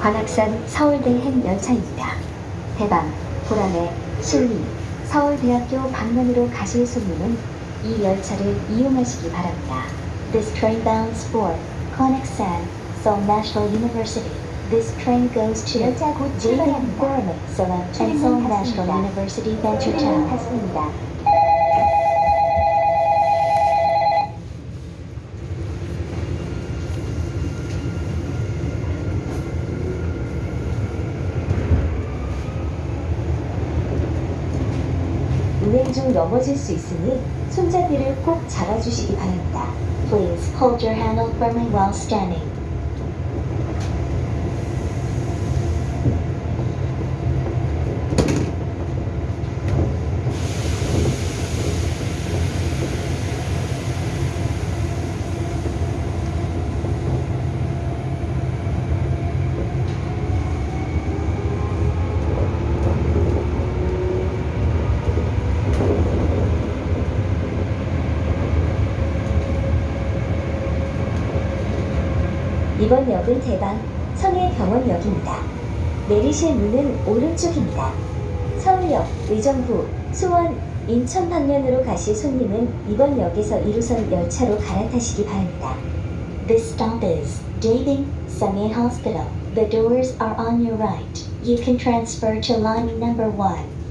관악산 서울대 행 열차입니다. 대방, 보라매, 신림, 서울대학교 방면으로 가실 손님은 이 열차를 이용하시기 바랍니다. This train bounds for Konaksan, Seoul National University. This train goes to 열차 곧 출발합니다. Seoul and Seoul. National University Venture Town. 운행 중 넘어질 수 있으니 손잡이를 꼭 잡아주시기 바랍니다. Please hold your handle firmly while standing. 이번 역은 대방 청해병원역입니다. 내리실 문은 오른쪽입니다. 서울역, 의정부, 수원, 인천 방면으로 가실 손님은 이번 역에서 1호선 열차로 갈아타시기 바랍니다. This stop is Daebing Sangye Hospital. The doors are on your right. You can transfer to line number 1.